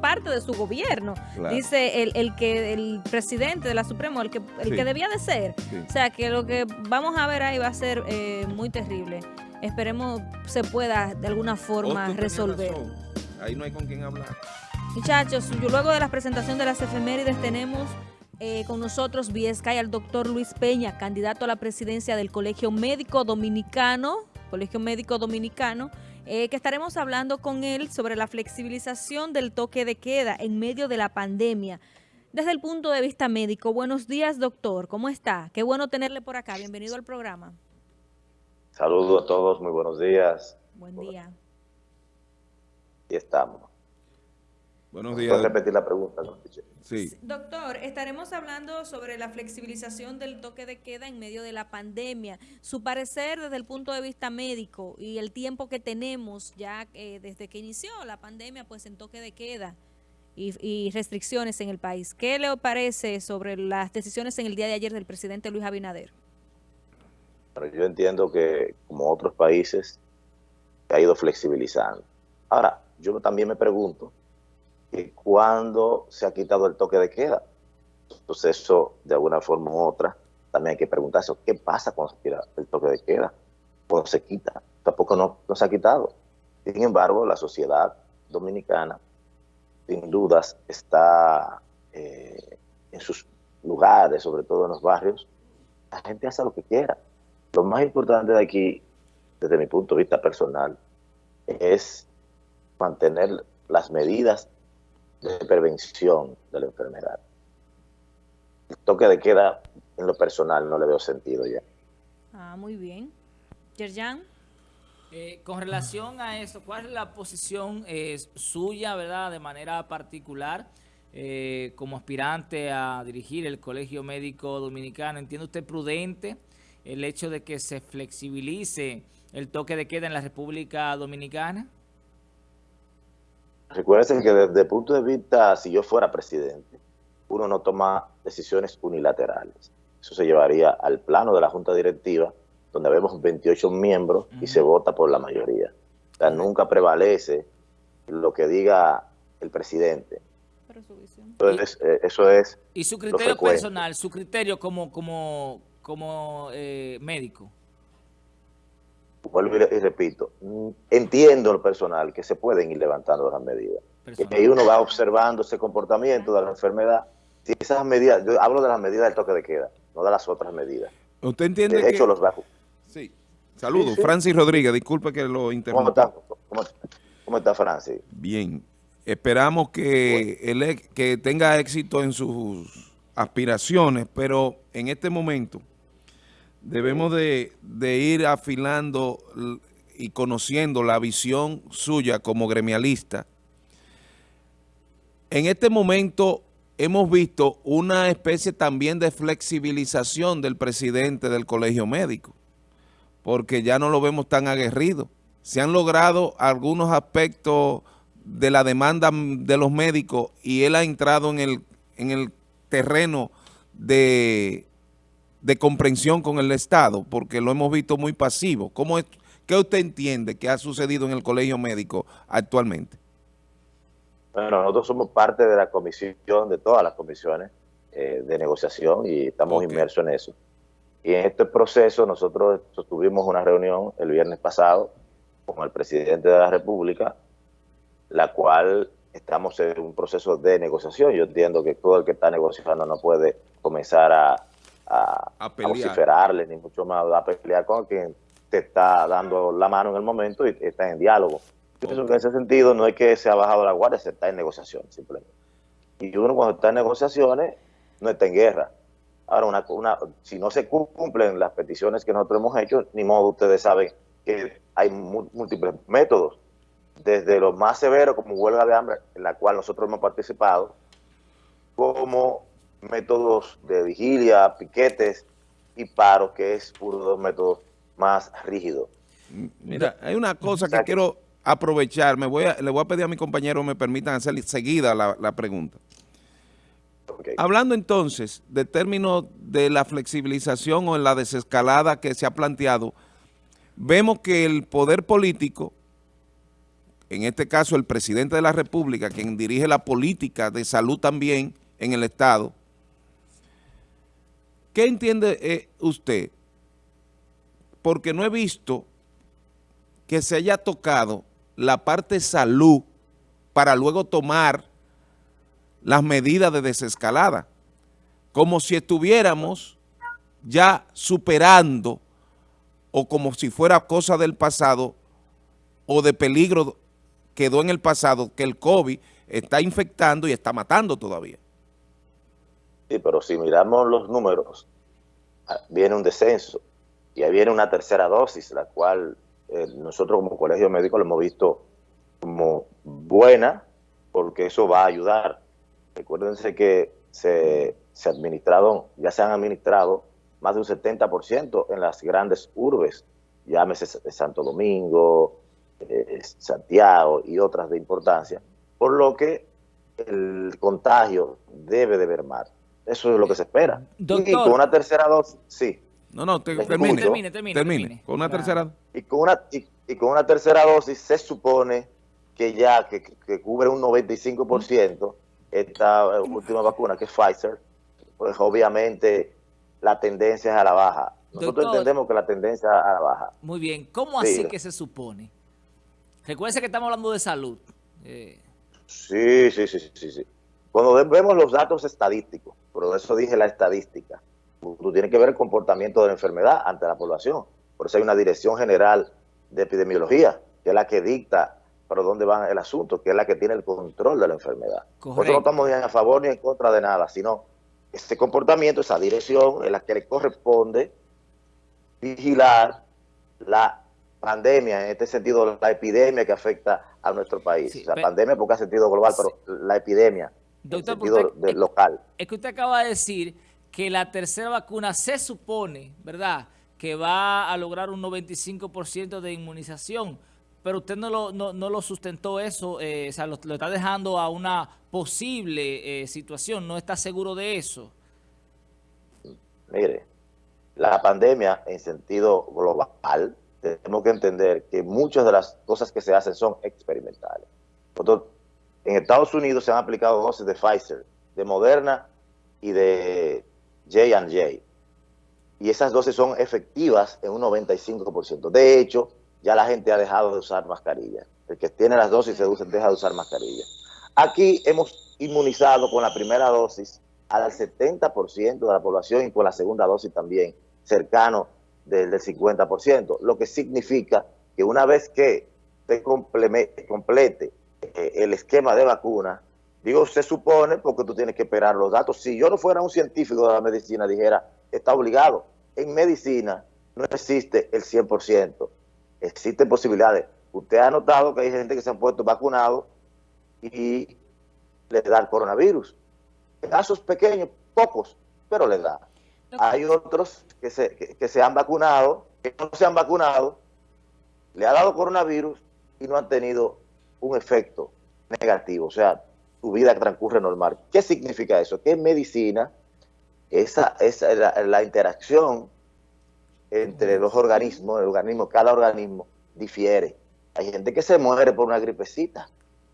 parte de su gobierno, claro. dice el, el, que el presidente de la Suprema, el que el sí. que debía de ser. Sí. O sea, que lo que vamos a ver ahí va a ser eh, muy terrible. Esperemos se pueda de alguna forma resolver. Ahí no hay con quién hablar. Muchachos, luego de la presentación de las efemérides tenemos eh, con nosotros Sky al doctor Luis Peña, candidato a la presidencia del Colegio Médico Dominicano, Colegio Médico Dominicano, eh, que estaremos hablando con él sobre la flexibilización del toque de queda en medio de la pandemia. Desde el punto de vista médico, buenos días doctor, ¿cómo está? Qué bueno tenerle por acá, bienvenido al programa. Saludos a todos, muy buenos días. Buen día. Y estamos. Buenos días. ¿Puedes repetir la pregunta? No? Sí. Doctor, estaremos hablando sobre la flexibilización del toque de queda en medio de la pandemia. Su parecer desde el punto de vista médico y el tiempo que tenemos ya eh, desde que inició la pandemia, pues en toque de queda y, y, restricciones en el país. ¿Qué le parece sobre las decisiones en el día de ayer del presidente Luis Abinader? Pero yo entiendo que como otros países se ha ido flexibilizando. Ahora, yo también me pregunto que cuando se ha quitado el toque de queda. Entonces eso, de alguna forma u otra, también hay que preguntarse, ¿qué pasa cuando se quita el toque de queda? Cuando se quita, tampoco no, no se ha quitado. Sin embargo, la sociedad dominicana, sin dudas, está eh, en sus lugares, sobre todo en los barrios, la gente hace lo que quiera. Lo más importante de aquí, desde mi punto de vista personal, es mantener las medidas de prevención de la enfermedad. El toque de queda, en lo personal, no le veo sentido ya. Ah, muy bien. Yerjan. Eh, con relación a eso, ¿cuál es la posición eh, suya, verdad, de manera particular, eh, como aspirante a dirigir el Colegio Médico Dominicano? ¿Entiende usted prudente el hecho de que se flexibilice el toque de queda en la República Dominicana? Recuerden que desde el punto de vista, si yo fuera presidente, uno no toma decisiones unilaterales. Eso se llevaría al plano de la Junta Directiva, donde vemos 28 miembros uh -huh. y se vota por la mayoría. O sea, nunca prevalece lo que diga el presidente. Entonces, eh, eso es Y su criterio personal, su criterio como, como, como eh, médico vuelvo y, y, repito, entiendo lo personal que se pueden ir levantando las medidas. Personal. Y uno va observando ese comportamiento de la enfermedad. Si esas medidas, yo hablo de las medidas del toque de queda, no de las otras medidas. ¿Usted entiende de hecho, que... los bajos. Sí. Saludos, sí, sí. Francis Rodríguez, disculpe que lo interrumpa. ¿Cómo está, ¿Cómo, cómo está Francis? Bien. Esperamos que, bueno. él, que tenga éxito en sus aspiraciones, pero en este momento debemos de, de, ir afilando y conociendo la visión suya como gremialista. En este momento hemos visto una especie también de flexibilización del presidente del colegio médico, porque ya no lo vemos tan aguerrido. Se han logrado algunos aspectos de la demanda de los médicos y él ha entrado en el, en el terreno de de comprensión con el Estado, porque lo hemos visto muy pasivo. ¿Cómo es, ¿Qué usted entiende que ha sucedido en el colegio médico actualmente? Bueno, nosotros somos parte de la comisión, de todas las comisiones eh, de negociación y estamos okay. inmersos en eso. Y en este proceso nosotros tuvimos una reunión el viernes pasado con el presidente de la República, la cual estamos en un proceso de negociación. Yo entiendo que todo el que está negociando no puede comenzar a a, a, a vociferarle, ni mucho más a pelear con quien te está dando la mano en el momento y está en diálogo. Yo pienso que en ese sentido no es que se ha bajado la guardia, se está en negociaciones simplemente. Y uno cuando está en negociaciones no está en guerra. Ahora, una, una, si no se cumplen las peticiones que nosotros hemos hecho, ni modo ustedes saben que hay múltiples métodos, desde lo más severo como huelga de hambre, en la cual nosotros hemos participado, como métodos de vigilia, piquetes y paro, que es uno de los métodos más rígidos. Mira, hay una cosa que, que quiero aprovechar, me voy a, le voy a pedir a mi compañero me permitan hacer seguida la, la pregunta. Okay. Hablando entonces de términos de la flexibilización o en la desescalada que se ha planteado, vemos que el poder político en este caso el presidente de la República, quien dirige la política de salud también en el Estado, ¿qué entiende eh, usted? Porque no he visto que se haya tocado la parte salud para luego tomar las medidas de desescalada, como si estuviéramos ya superando o como si fuera cosa del pasado o de peligro quedó en el pasado que el COVID está infectando y está matando todavía. Sí, pero si miramos los números, ah, viene un descenso y ahí viene una tercera dosis, la cual eh, nosotros como colegio médico lo hemos visto como buena, porque eso va a ayudar. Recuérdense que se, se administraron, ya se han administrado más de un 70% en las grandes urbes, llámese Santo Domingo, eh, Santiago y otras de importancia, por lo que el contagio debe de mermar. Eso es lo que se espera. Doctor, y con una tercera dosis, sí. No, no, te, termine, termine, termine, termine. termine. Con una Claro. tercera... Y con una, y, y con una tercera dosis se supone que ya que, que cubre un 95% esta eh, última vacuna, que es Pfizer, pues obviamente la tendencia es a la baja. Nosotros Doctor. entendemos que la tendencia es a la baja. Muy bien, ¿cómo así que se supone? Recuérdense que estamos hablando de salud. Eh, Sí, sí, sí, sí, sí. Cuando ve- vemos los datos estadísticos, por eso dije la estadística, tú tienes que ver el comportamiento de la enfermedad ante la población. Por eso hay una dirección general de epidemiología, que es la que dicta para dónde va el asunto, que es la que tiene el control de la enfermedad. Nosotros no estamos ni a favor ni en contra de nada, sino ese comportamiento, esa dirección es la que le corresponde vigilar la pandemia, en este sentido la epidemia que afecta a nuestro país. Sí, pe- pandemia porque ha sentido global, Sí. pero la epidemia Doctor, en sentido usted- de- local. es que usted acaba de decir que la tercera vacuna se supone, ¿verdad?, que va a lograr un 95% de inmunización, pero usted no lo, no, no lo sustentó eso, eh, o sea, lo, lo está dejando a una posible eh, situación, no está seguro de eso. Mire, la pandemia en sentido global, tenemos que entender que muchas de las cosas que se hacen son experimentales. Nosotros, en Estados Unidos se han aplicado dosis de Pfizer, de Moderna y de J&J. Y esas dosis son efectivas en un 95%. De hecho, ya la gente ha dejado de usar mascarilla. El que tiene las dosis se deja de usar mascarilla. Aquí hemos inmunizado con la primera dosis al 70% de la población y con la segunda dosis también, cercano del, del 50%, lo que significa que una vez que se complete el esquema de vacuna, digo, se supone porque tú tienes que esperar los datos. Si yo no fuera un científico de la medicina, dijera, está obligado. En medicina no existe el 100%, existen posibilidades. Usted ha notado que hay gente que se han puesto vacunados y le da el coronavirus. Casos pequeños, pocos, pero le da. Hay otros que se, que, que se han vacunado, que no se han vacunado, le ha dado coronavirus y no han tenido un efecto negativo. O sea, su vida transcurre normal. ¿Qué significa eso? Que en medicina, esa, esa la, la interacción entre los organismos, el organismo, cada organismo difiere. Hay gente que se muere por una gripecita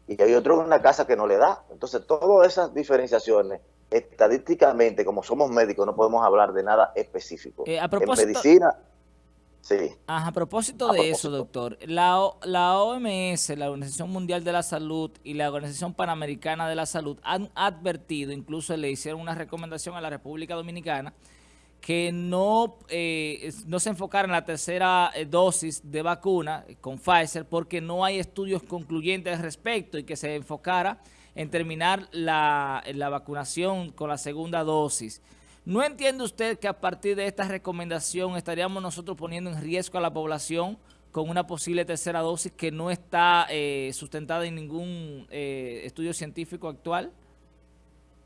y hay otro en una casa que no le da. Entonces, todas esas diferenciaciones, estadísticamente, como somos médicos, no podemos hablar de nada específico. Eh, a en medicina, sí. Ajá, a propósito A de eso, doctor, la, O- la OMS, la Organización Mundial de la Salud y la Organización Panamericana de la Salud han advertido, incluso le hicieron una recomendación a la República Dominicana, que no, eh, no se enfocara en la tercera eh, dosis de vacuna con Pfizer porque no hay estudios concluyentes al respecto y que se enfocara en terminar la, la vacunación con la segunda dosis. ¿No entiende usted que a partir de esta recomendación estaríamos nosotros poniendo en riesgo a la población con una posible tercera dosis que no está eh, sustentada en ningún eh, estudio científico actual?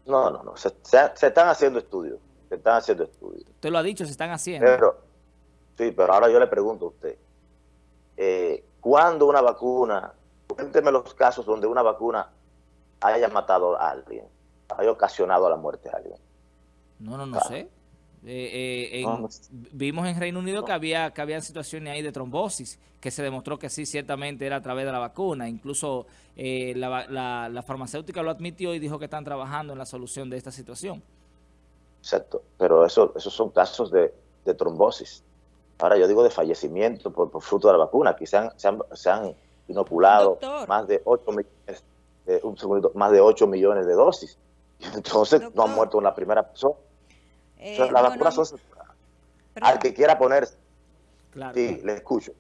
No, no, no. Se, se- se están haciendo estudios. Se están haciendo estudios. Usted lo ha dicho, se están haciendo. Pero, sí, pero ahora yo le pregunto a usted, eh, ¿cuándo una vacuna, cuénteme los casos donde una vacuna haya matado a alguien, haya ocasionado la muerte a alguien? No, no, no sé. Eh, eh, vimos en Reino Unido que había que había situaciones ahí de trombosis, que se demostró que sí, ciertamente era a través de la vacuna. Incluso eh, la, farmacéutica lo admitió y dijo que están trabajando en la solución de esta situación. Exacto, pero eso, esos son casos de, trombosis. Ahora yo digo de fallecimiento por, fruto de la vacuna. Aquí se han, inoculado más de 8 millones, un más de 8 millones de dosis. Entonces no han muerto una primera persona. Eh, la vacuna son al que quiera ponerse. Claro. Sí, le escucho.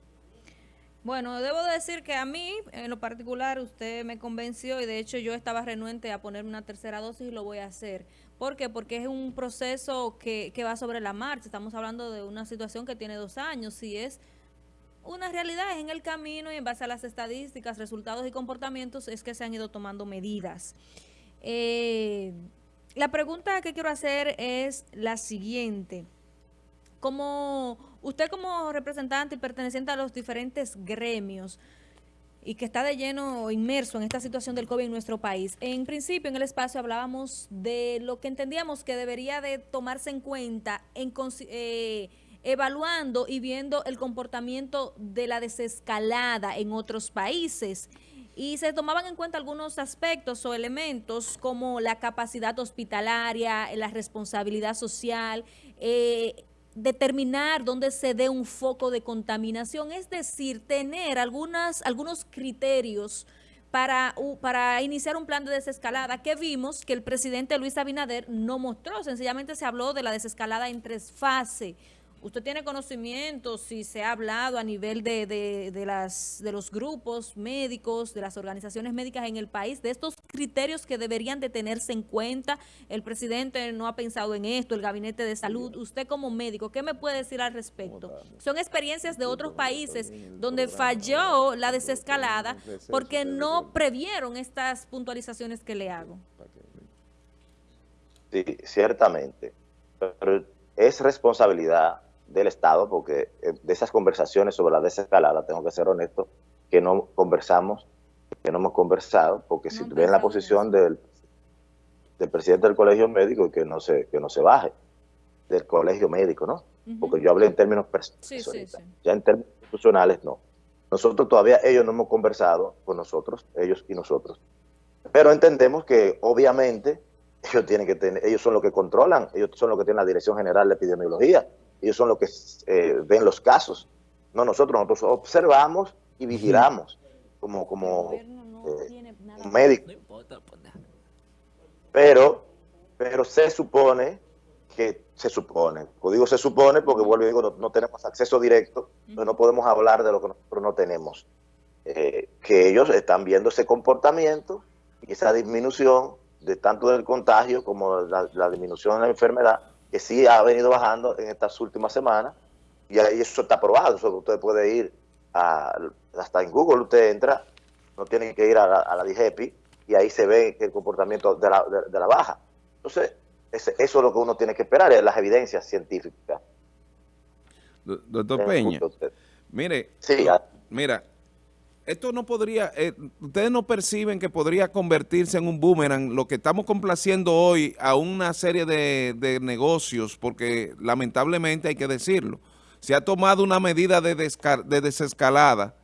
Bueno, debo decir que a mí, en lo particular, usted me convenció y de hecho yo estaba renuente a ponerme una tercera dosis y lo voy a hacer. ¿Por qué? Porque es un proceso que, que va sobre la marcha. Estamos hablando de una situación que tiene dos años y es una realidad, es en el camino y en base a las estadísticas, resultados y comportamientos es que se han ido tomando medidas. Eh, la pregunta que quiero hacer es la siguiente. Como usted como representante y perteneciente a los diferentes gremios y que está de lleno inmerso en esta situación del COVID en nuestro país, en principio en el espacio hablábamos de lo que entendíamos que debería de tomarse en cuenta en eh, evaluando y viendo el comportamiento de la desescalada en otros países y se tomaban en cuenta algunos aspectos o elementos como la capacidad hospitalaria, la responsabilidad social, eh, determinar dónde se dé un foco de contaminación, es decir, tener algunas, algunos criterios para, para iniciar un plan de desescalada que vimos que el presidente Luis Abinader no mostró, sencillamente se habló de la desescalada en tres fases, ¿Usted tiene conocimiento si se ha hablado a nivel de, de, las, de los grupos médicos, de las organizaciones médicas en el país, de estos criterios que deberían de tenerse en cuenta? El presidente no ha pensado en esto, el gabinete de salud. Usted como médico, ¿qué me puede decir al respecto? Son experiencias de otros países donde falló la desescalada porque no previeron estas puntualizaciones que le hago. Sí, ciertamente. Pero es responsabilidad del Estado, porque eh, de esas conversaciones sobre la desescalada, tengo que ser honesto, que no conversamos, que no hemos conversado, porque si ven la posición del, del presidente del colegio médico que no se, que no se baje del colegio médico, ¿no? Porque yo hablé en términos personales, ya en términos institucionales no. Nosotros todavía, ellos no hemos conversado con nosotros, ellos y nosotros. Pero entendemos que obviamente ellos tienen que tener, ellos son los que controlan, ellos son los que tienen la Dirección General de Epidemiología, ellos son los que eh, ven los casos. No nosotros, nosotros observamos y vigilamos como, como eh, médico. Pero, pero se supone que se supone, digo se supone porque vuelvo y digo, no, tenemos acceso directo, no podemos hablar de lo que nosotros no tenemos. Eh, que ellos están viendo ese comportamiento y esa disminución de tanto del contagio como la, la disminución de la enfermedad que sí ha venido bajando en estas últimas semanas, y eso está probado, eso usted puede ir a, hasta en Google, usted entra, no tiene que ir a la, a DIGEPI, y ahí se ve el comportamiento de la, de, la baja. Entonces, eso es lo que uno tiene que esperar, es las evidencias científicas. Doctor Peña, mire, sí, mira, esto no podría, eh, ustedes no perciben que podría convertirse en un boomerang, lo que estamos complaciendo hoy a una serie de, negocios, porque lamentablemente hay que decirlo, se ha tomado una medida de, de desescalada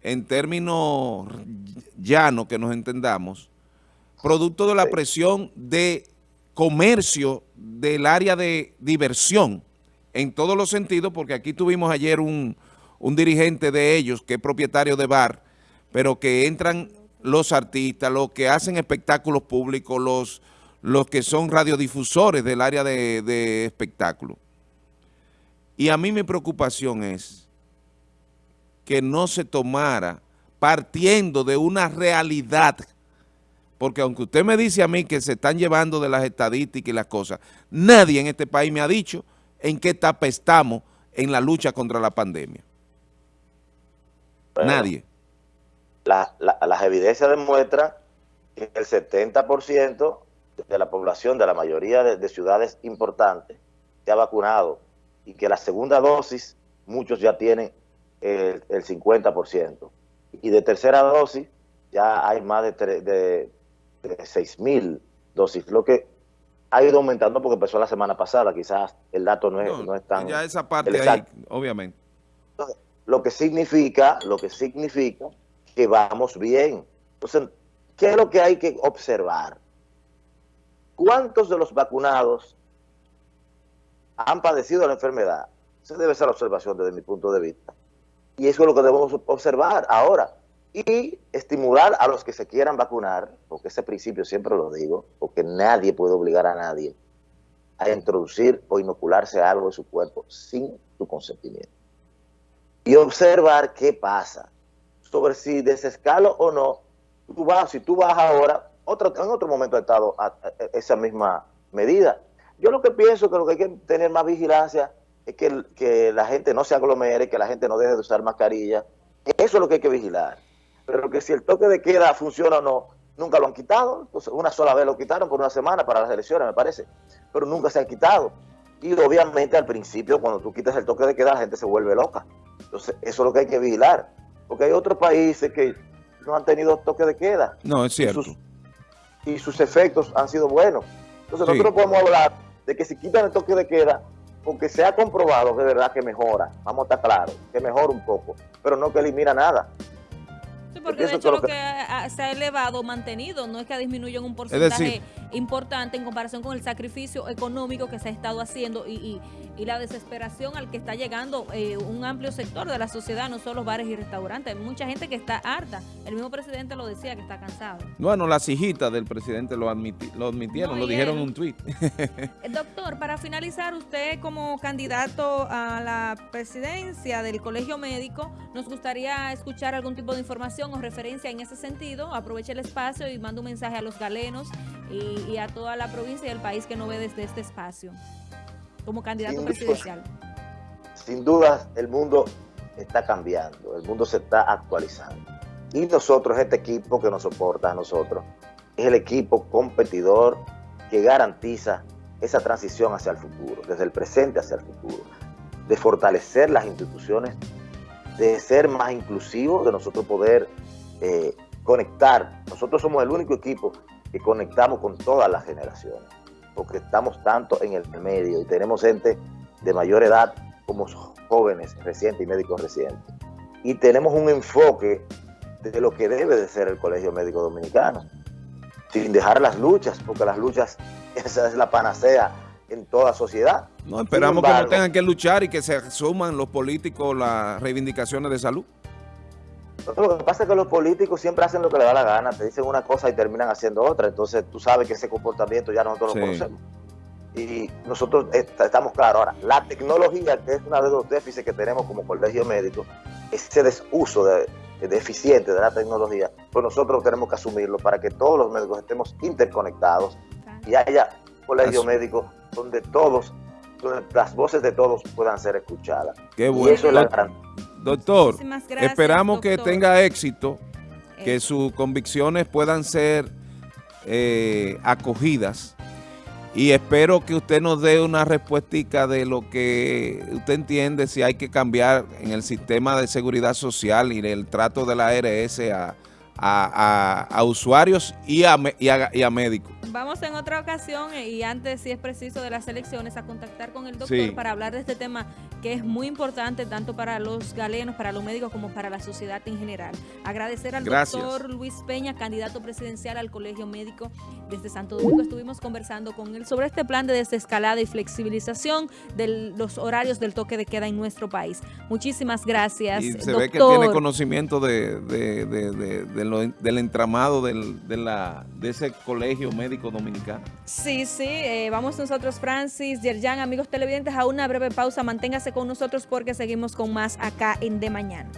en términos llanos que nos entendamos, producto de la presión de comercio del área de diversión, en todos los sentidos, porque aquí tuvimos ayer un un dirigente de ellos que es propietario de bar, pero que entran los artistas, los que hacen espectáculos públicos, los, los que son radiodifusores del área de, de espectáculo. Y a mí mi preocupación es que no se tomara partiendo de una realidad, porque aunque usted me dice a mí que se están llevando de las estadísticas y las cosas, nadie en este país me ha dicho en qué etapa estamos en la lucha contra la pandemia. Nadie. las evidencias demuestran que el 70% de la población de la mayoría de, ciudades importantes se ha vacunado y que la segunda dosis muchos ya tienen el, 50%. Y de tercera dosis ya hay más de, de, de 6 mil dosis. Lo que ha ido aumentando porque empezó la semana pasada, quizás el dato no es, no, es tan... Ya esa parte ahí, obviamente. Lo que significa, lo que significa que vamos bien. Entonces, ¿qué es lo que hay que observar? ¿Cuántos de los vacunados han padecido la enfermedad? Esa debe ser la observación desde mi punto de vista. Y eso es lo que debemos observar ahora. Y estimular a los que se quieran vacunar, porque ese principio siempre lo digo, porque nadie puede obligar a nadie a introducir o inocularse algo en su cuerpo sin su consentimiento. Y observar qué pasa sobre si desescalo o no. Tú vas, si tú vas ahora, otro, en otro momento ha estado esa misma medida. Yo lo que pienso que lo que hay que tener más vigilancia es que, que la gente no se aglomere, que la gente no deje de usar mascarilla. Eso es lo que hay que vigilar. Pero que si el toque de queda funciona o no, nunca lo han quitado. Entonces, una sola vez lo quitaron por una semana para las elecciones, me parece. Pero nunca se ha quitado. Y obviamente al principio, cuando tú quitas el toque de queda, la gente se vuelve loca. Entonces, eso es lo que hay que vigilar. Porque hay otros países que no han tenido toque de queda. No, es cierto y sus efectos han sido buenos. Entonces nosotros podemos hablar de que si quitan el toque de queda, porque se ha comprobado de verdad que mejora, vamos a estar claros, que mejora un poco, pero no que elimina nada porque, de hecho lo que, se ha elevado, mantenido, no es que ha disminuido en un porcentaje importante en comparación con el sacrificio económico que se ha estado haciendo y, la desesperación al que está llegando eh, un amplio sector de la sociedad, no solo bares y restaurantes. Hay mucha gente que está harta. El mismo presidente lo decía, que está cansado. Bueno, las hijitas del presidente lo, lo admitieron, lo dijeron en un tuit. Doctor, para finalizar, usted como candidato a la presidencia del Colegio Médico, nos gustaría escuchar algún tipo de información referencia en ese sentido, aproveche el espacio y mando un mensaje a los galenos y, a toda la provincia y el país que no ve desde este espacio como candidato presidencial. Sin duda, el mundo está cambiando, el mundo se está actualizando. Y nosotros, este equipo que nos soporta a nosotros, es el equipo competidor que garantiza esa transición hacia el futuro, desde el presente hacia el futuro, de fortalecer las instituciones, de ser más inclusivos, de nosotros poder eh, conectar. Nosotros somos el único equipo que conectamos con todas las generaciones, porque estamos tanto en el medio y tenemos gente de mayor edad como jóvenes recientes y médicos recientes. Y tenemos un enfoque de lo que debe de ser el Colegio Médico Dominicano, sin dejar las luchas, porque las luchas, esa es la panacea en toda sociedad. No, esperamos que no tengan que luchar y que se suman los políticos las reivindicaciones de salud. Lo que pasa es que los políticos siempre hacen lo que les da la gana, te dicen una cosa y terminan haciendo otra, entonces tú sabes que ese comportamiento ya nosotros lo conocemos. Y nosotros estamos claros ahora, la tecnología, que es uno de los déficits que tenemos como colegio médico, ese desuso de, deficiente de la tecnología, pues nosotros tenemos que asumirlo para que todos los médicos estemos interconectados y haya colegio médico donde todos, donde las voces de todos puedan ser escuchadas. Qué bueno. Y eso es la gran Doctor, esperamos que tenga éxito, que sus convicciones puedan ser eh, acogidas. Y espero que usted nos dé una respuesta de lo que usted entiende si hay que cambiar en el sistema de seguridad social y el trato de la ARS a, usuarios y a, y a médicos. Vamos en otra ocasión eh, y antes, si es preciso, de las elecciones, a contactar con el doctor para hablar de este tema que es muy importante tanto para los galenos, para los médicos, como para la sociedad en general. Agradecer al doctor Luis Peña, candidato presidencial al Colegio Médico desde Santo Domingo. Estuvimos conversando con él sobre este plan de desescalada y flexibilización de los horarios del toque de queda en nuestro país. Muchísimas gracias, Y se ve que tiene conocimiento de, del entramado del, de, la, de ese colegio médico dominicano. Sí, sí, eh, vamos nosotros, Francis, Yerjan, amigos televidentes, a una breve pausa. Manténgase con nosotros porque seguimos con más acá en De Mañana.